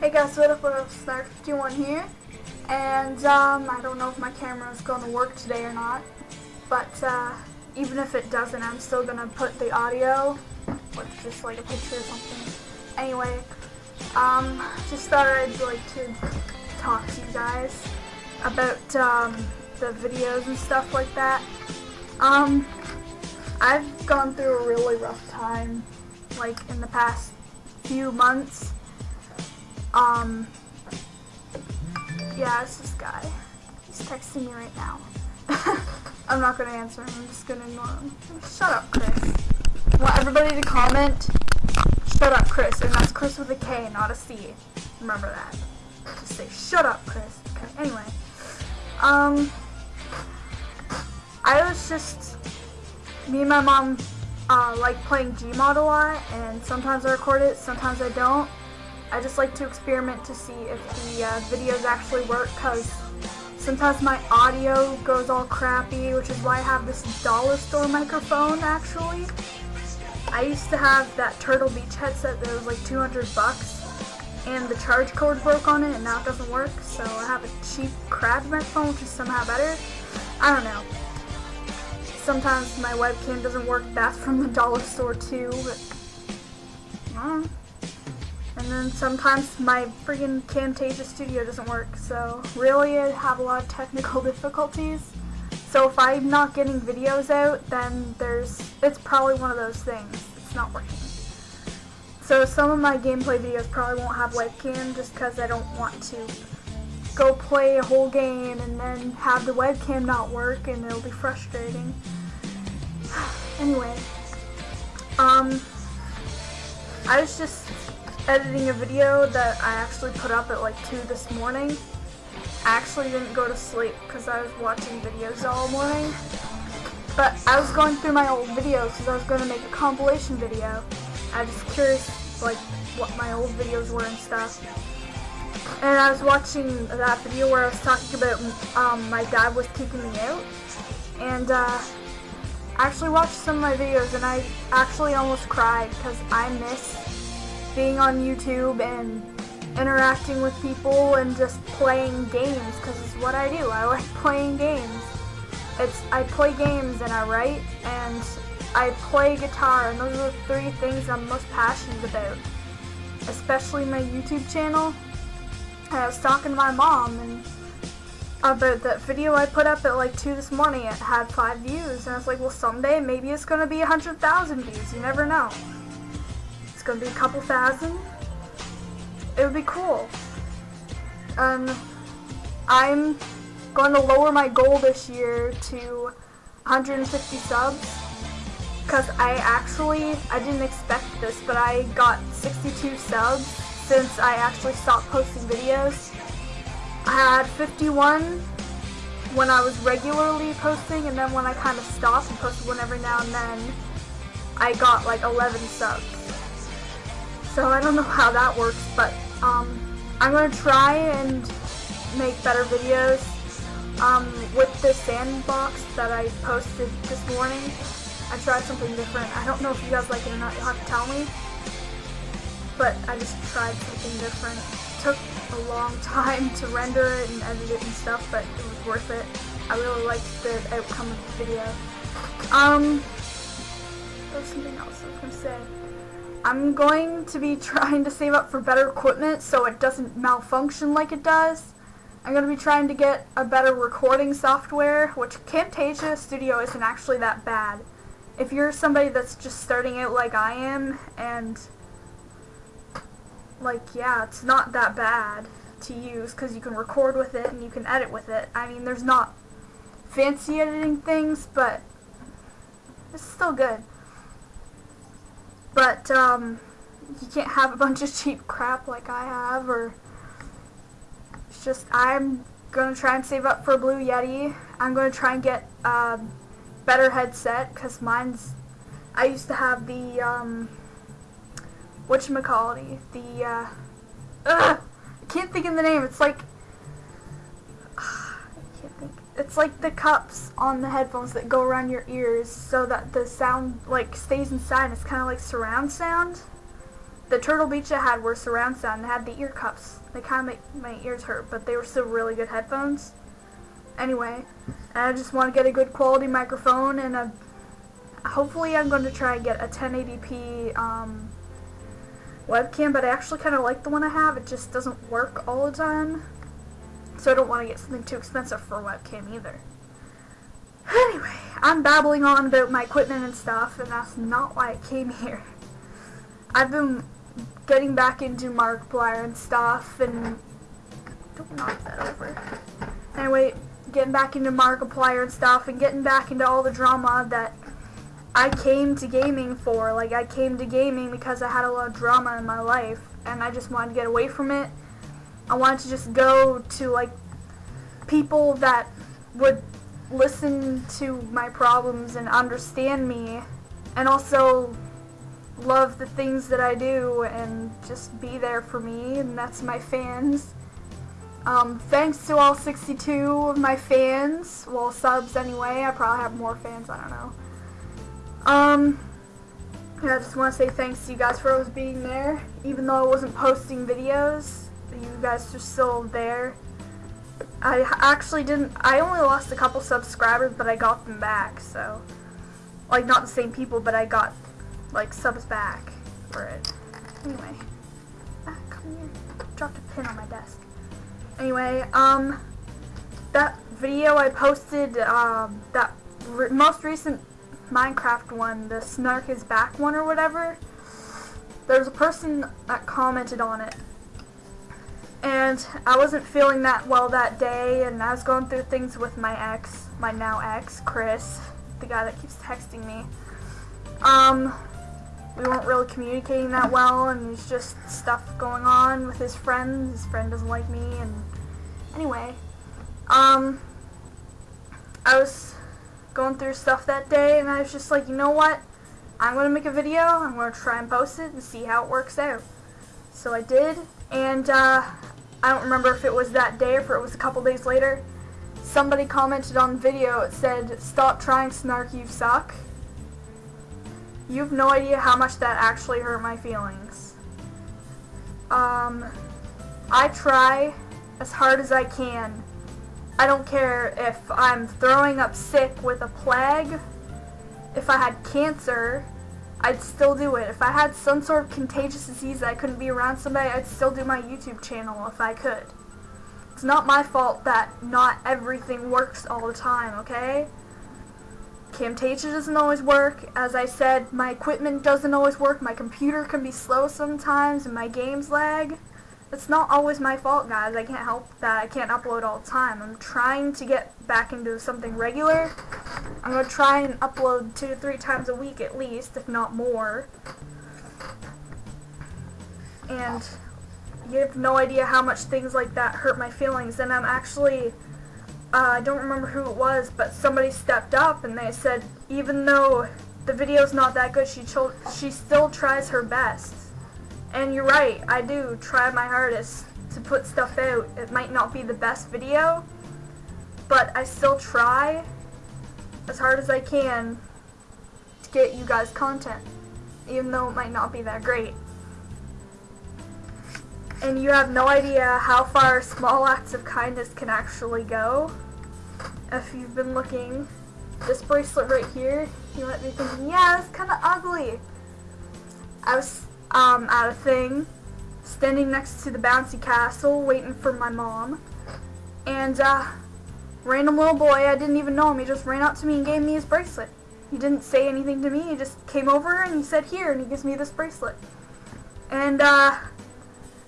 Hey guys, what up, what up, Snark51 here, and um, I don't know if my camera is going to work today or not, but uh, even if it doesn't, I'm still going to put the audio with just like a picture or something. Anyway, um, just thought I'd like to talk to you guys about um, the videos and stuff like that. Um, I've gone through a really rough time, like in the past few months. Um, yeah, it's this guy. He's texting me right now. I'm not gonna answer him, I'm just gonna ignore him. Shut up, Chris. I want everybody to comment, shut up, Chris, and that's Chris with a K, not a C. Remember that. Just say, shut up, Chris. Okay, anyway. Um, I was just, me and my mom uh, like playing Gmod a lot, and sometimes I record it, sometimes I don't. I just like to experiment to see if the uh, videos actually work because sometimes my audio goes all crappy, which is why I have this dollar store microphone actually. I used to have that Turtle Beach headset that was like 200 bucks and the charge cord broke on it and now it doesn't work so I have a cheap crab microphone which is somehow better. I don't know. Sometimes my webcam doesn't work, that's from the dollar store too, but I don't know. And then sometimes my freaking Camtasia Studio doesn't work, so really I have a lot of technical difficulties. So if I'm not getting videos out, then there's, it's probably one of those things. It's not working. So some of my gameplay videos probably won't have webcam just because I don't want to go play a whole game and then have the webcam not work and it'll be frustrating. anyway, um, I was just editing a video that I actually put up at like 2 this morning. I actually didn't go to sleep because I was watching videos all morning. But I was going through my old videos because I was going to make a compilation video. I was curious like what my old videos were and stuff. And I was watching that video where I was talking about um, my dad was kicking me out. And uh, I actually watched some of my videos and I actually almost cried because I miss being on YouTube and interacting with people and just playing games because it's what I do. I like playing games. It's I play games and I write and I play guitar and those are the three things I'm most passionate about. Especially my YouTube channel. I was talking to my mom and about that video I put up at like 2 this morning. It had 5 views and I was like, well someday maybe it's going to be 100,000 views. You never know. It's gonna be a couple thousand. It would be cool. Um, I'm going to lower my goal this year to 150 subs. Because I actually, I didn't expect this, but I got 62 subs since I actually stopped posting videos. I had 51 when I was regularly posting, and then when I kind of stopped and posted one every now and then, I got like 11 subs. So I don't know how that works, but um, I'm going to try and make better videos um, with this sandbox that I posted this morning. I tried something different. I don't know if you guys like it or not. You'll have to tell me. But I just tried something different. It took a long time to render it and edit it and stuff, but it was worth it. I really liked the outcome of the video. Um, there's something else I was going to say. I'm going to be trying to save up for better equipment so it doesn't malfunction like it does. I'm going to be trying to get a better recording software, which Camtasia Studio isn't actually that bad. If you're somebody that's just starting out like I am, and like, yeah, it's not that bad to use because you can record with it and you can edit with it. I mean, there's not fancy editing things, but it's still good. But, um, you can't have a bunch of cheap crap like I have, or it's just, I'm gonna try and save up for Blue Yeti. I'm gonna try and get a better headset, because mine's, I used to have the, um, whatchamacallit, the, uh, ugh, I can't think of the name, it's like, it's like the cups on the headphones that go around your ears so that the sound like stays inside. It's kind of like surround sound. the Turtle Beach I had were surround sound. They had the ear cups. They kind of make my ears hurt, but they were still really good headphones. Anyway, I just want to get a good quality microphone and a. Hopefully, I'm going to try and get a 1080p um, webcam, but I actually kind of like the one I have. It just doesn't work all the time, so I don't want to get something too expensive for a webcam either. Anyway, I'm babbling on about my equipment and stuff, and that's not why I came here. I've been getting back into Markiplier and stuff, and don't knock that over. Anyway, getting back into Markiplier and stuff, and getting back into all the drama that I came to gaming for. Like, I came to gaming because I had a lot of drama in my life, and I just wanted to get away from it. I wanted to just go to, like, people that would listen to my problems and understand me, and also love the things that I do and just be there for me, and that's my fans. Um, thanks to all 62 of my fans, well, subs anyway, I probably have more fans, I don't know. Um, I just want to say thanks to you guys for always being there, even though I wasn't posting videos, you guys are still there. I actually didn't, I only lost a couple subscribers, but I got them back, so, like, not the same people, but I got like subs back for it. Anyway, ah, come here. Dropped a pin on my desk. Anyway, um, that video I posted, um, that re most recent Minecraft one, the Snark is back one or whatever. There was a person that commented on it. And I wasn't feeling that well that day, and I was going through things with my ex, my now ex, Chris, the guy that keeps texting me. Um, we weren't really communicating that well, and there's just stuff going on with his friend. His friend doesn't like me, and anyway, um, I was going through stuff that day, and I was just like, you know what? I'm gonna make a video. I'm gonna try and post it and see how it works out. So I did, and uh, I don't remember if it was that day or if it was a couple days later. Somebody commented on the video. It said, "Stop trying, Snark. You suck." You have no idea how much that actually hurt my feelings. Um, I try as hard as I can. I don't care if I'm throwing up sick with a plague. If I had cancer, I'd still do it. If I had some sort of contagious disease that I couldn't be around somebody, I'd still do my YouTube channel if I could. It's not my fault that not everything works all the time, okay? Camtasia doesn't always work. As I said, my equipment doesn't always work. My computer can be slow sometimes and my games lag. It's not always my fault, guys. I can't help that I can't upload all the time. I'm trying to get back into something regular. I'm going to try and upload two to three times a week at least, if not more. And you have no idea how much things like that hurt my feelings. And I'm actually uh, I don't remember who it was, but somebody stepped up and they said, even though the video's not that good, she she still tries her best. And you're right, I do try my hardest to put stuff out. It might not be the best video, but I still try as hard as I can to get you guys content, even though it might not be that great. And you have no idea how far small acts of kindness can actually go. If you've been looking, this bracelet right here, you might be thinking, yeah, it's kind of ugly. I was um, at a thing, standing next to the bouncy castle, waiting for my mom. And, uh, random little boy, I didn't even know him, he just ran up to me and gave me his bracelet. He didn't say anything to me, he just came over and he said, here, and he gives me this bracelet. And, uh,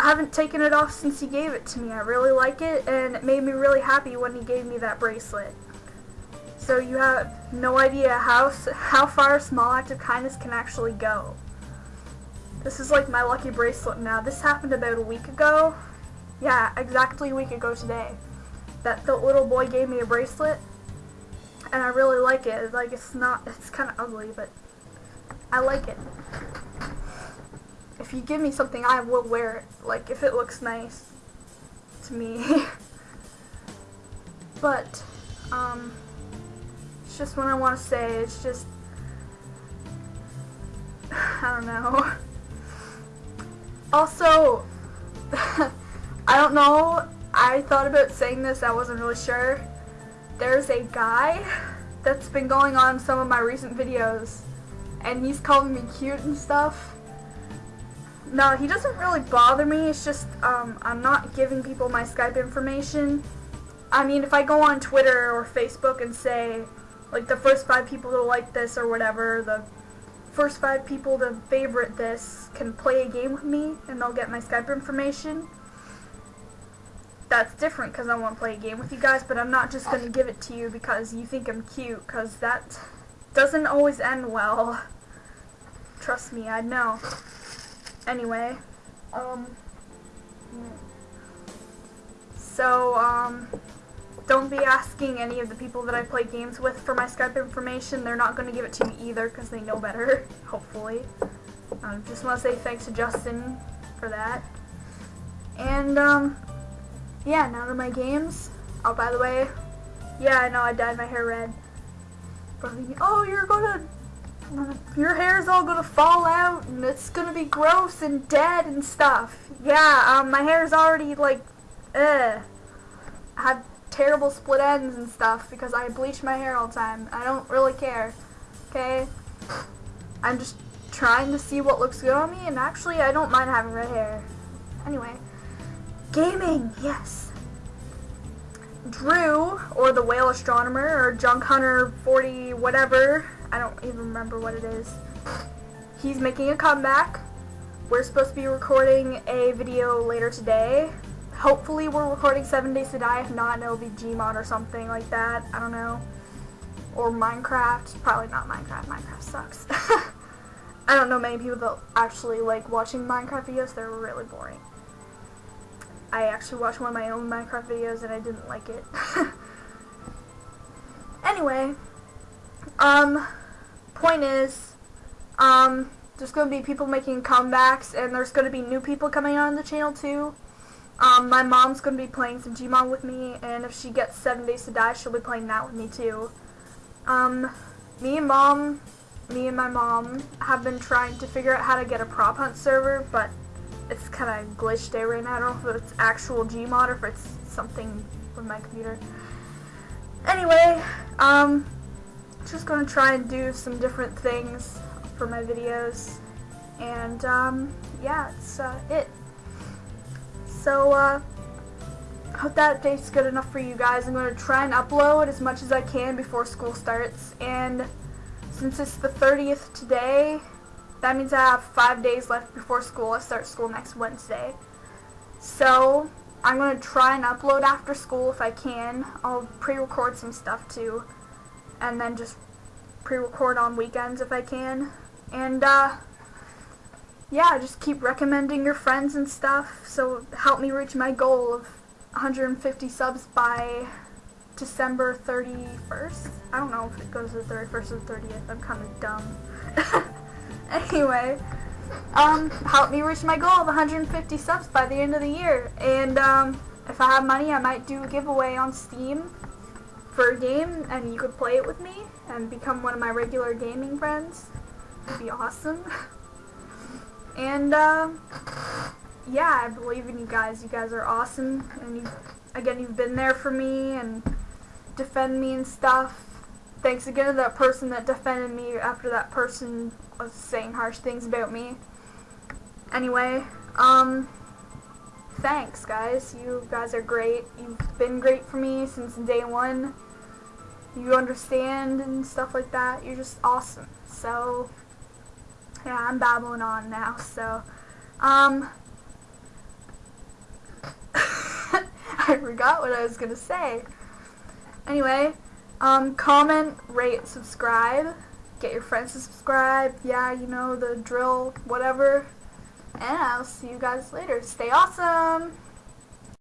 I haven't taken it off since he gave it to me. I really like it, and it made me really happy when he gave me that bracelet. So you have no idea how, how far a small act of kindness can actually go. This is like my lucky bracelet now. This happened about a week ago. Yeah, exactly a week ago today. That the little boy gave me a bracelet, and I really like it. Like, it's not, it's kind of ugly, but I like it if you give me something, I will wear it. Like, if it looks nice to me. but, um, it's just what I want to say. It's just, I don't know. Also, I don't know. I thought about saying this. I wasn't really sure. There's a guy that's been going on some of my recent videos, and he's calling me cute and stuff. No, he doesn't really bother me. It's just um, I'm not giving people my Skype information. I mean, if I go on Twitter or Facebook and say, like, the first five people to like this or whatever, the first five people to favorite this can play a game with me and they'll get my Skype information. That's different because I want to play a game with you guys, but I'm not just going to give it to you because you think I'm cute, because that doesn't always end well. Trust me, I know. Anyway, um, so, um, don't be asking any of the people that I play games with for my Skype information. They're not going to give it to me either because they know better, hopefully. Um, just want to say thanks to Justin for that. And, um, yeah, now to my games. Oh, by the way, yeah, I know I dyed my hair red. Oh, you're gonna your hair's all gonna fall out and it's gonna be gross and dead and stuff. Yeah, um, my hair's already like, ugh. I terrible split ends and stuff because I bleach my hair all the time. I don't really care, okay? I'm just trying to see what looks good on me and actually I don't mind having red hair. Anyway, gaming, yes. Drew, or the whale astronomer, or junk hunter 40 whatever, I don't even remember what it is. He's making a comeback. We're supposed to be recording a video later today. Hopefully we're recording 7 Days to Die. If not, it'll be Gmod or something like that. I don't know. Or Minecraft. Probably not Minecraft. Minecraft sucks. I don't know many people that actually like watching Minecraft videos. They're really boring. I actually watched one of my own Minecraft videos and I didn't like it. anyway, um, point is, um, there's going to be people making comebacks, and there's going to be new people coming on the channel too. Um, my mom's going to be playing some Gmod with me, and if she gets 7 Days to Die, she'll be playing that with me too. Um, me and mom, me and my mom have been trying to figure out how to get a prop hunt server, but it's kind of glitched there right now. I don't know if it's actual Gmod or if it's something with my computer. Anyway, um, just to try and do some different things for my videos. And, um, yeah, it's uh, it. So, uh, hope that date's good enough for you guys. I'm going to try and upload as much as I can before school starts. And since it's the 30th today, that means I have five days left before school. I start school next Wednesday. So, I'm going to try and upload after school if I can. I'll pre-record some stuff too and then just pre-record on weekends if I can. And, uh, yeah, just keep recommending your friends and stuff, so help me reach my goal of 150 subs by December 31st. I don't know if it goes to the 31st or the 30th. I'm kind of dumb. anyway, um, help me reach my goal of 150 subs by the end of the year. And, um, if I have money, I might do a giveaway on Steam for a game and you could play it with me and become one of my regular gaming friends. It'd be awesome. and uh, yeah, I believe in you guys. You guys are awesome and you again you've been there for me and defend me and stuff. Thanks again to that person that defended me after that person was saying harsh things about me. Anyway, um thanks guys. You guys are great. You've been great for me since day one you understand and stuff like that. You're just awesome. So, yeah, I'm babbling on now. So, um, I forgot what I was going to say. Anyway, um, comment, rate, subscribe. Get your friends to subscribe. Yeah, you know, the drill, whatever. And I'll see you guys later. Stay awesome!